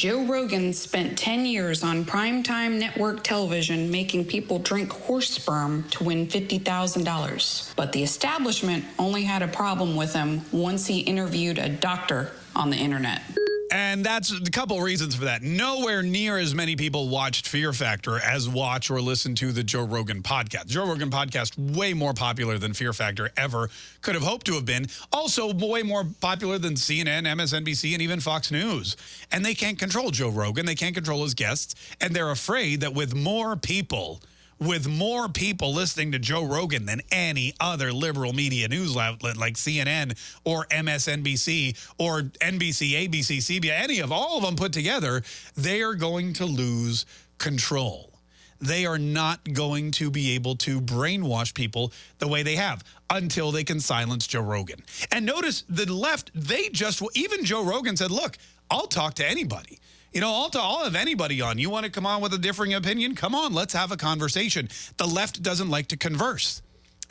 Joe Rogan spent 10 years on primetime network television making people drink horse sperm to win $50,000. But the establishment only had a problem with him once he interviewed a doctor on the internet. And that's a couple reasons for that. Nowhere near as many people watched Fear Factor as watch or listen to the Joe Rogan podcast. Joe Rogan podcast way more popular than Fear Factor ever could have hoped to have been. Also way more popular than CNN, MSNBC, and even Fox News. And they can't control Joe Rogan. They can't control his guests. And they're afraid that with more people with more people listening to Joe Rogan than any other liberal media news outlet like CNN or MSNBC or NBC, ABC, CBS, any of all of them put together, they are going to lose control. They are not going to be able to brainwash people the way they have until they can silence Joe Rogan. And notice the left, they just, even Joe Rogan said, look, I'll talk to anybody. You know, I'll, I'll have anybody on. You want to come on with a differing opinion? Come on, let's have a conversation. The left doesn't like to converse.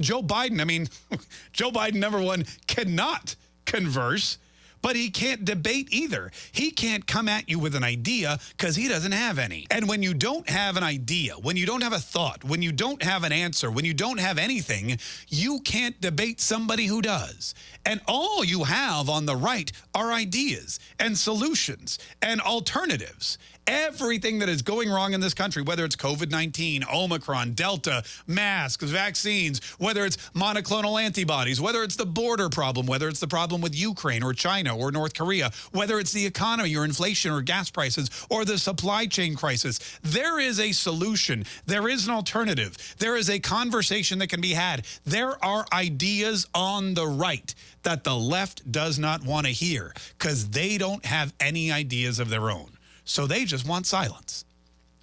Joe Biden, I mean, Joe Biden, number one, cannot converse but he can't debate either. He can't come at you with an idea because he doesn't have any. And when you don't have an idea, when you don't have a thought, when you don't have an answer, when you don't have anything, you can't debate somebody who does. And all you have on the right are ideas and solutions and alternatives everything that is going wrong in this country, whether it's COVID-19, Omicron, Delta, masks, vaccines, whether it's monoclonal antibodies, whether it's the border problem, whether it's the problem with Ukraine or China or North Korea, whether it's the economy or inflation or gas prices or the supply chain crisis, there is a solution. There is an alternative. There is a conversation that can be had. There are ideas on the right that the left does not want to hear because they don't have any ideas of their own. So they just want silence.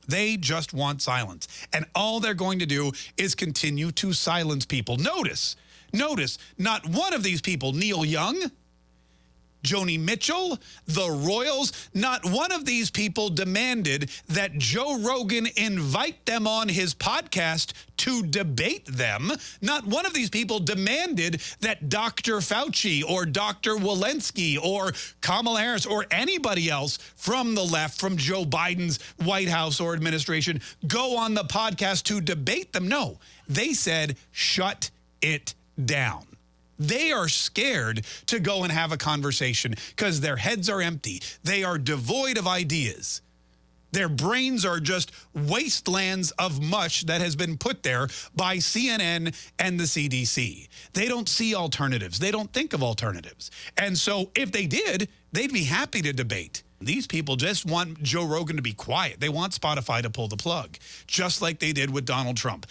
They just want silence. And all they're going to do is continue to silence people. Notice, notice, not one of these people, Neil Young, Joni Mitchell, the Royals, not one of these people demanded that Joe Rogan invite them on his podcast to debate them. Not one of these people demanded that Dr. Fauci or Dr. Walensky or Kamala Harris or anybody else from the left, from Joe Biden's White House or administration, go on the podcast to debate them. No, they said, shut it down. They are scared to go and have a conversation because their heads are empty. They are devoid of ideas. Their brains are just wastelands of mush that has been put there by CNN and the CDC. They don't see alternatives. They don't think of alternatives. And so if they did, they'd be happy to debate. These people just want Joe Rogan to be quiet. They want Spotify to pull the plug, just like they did with Donald Trump.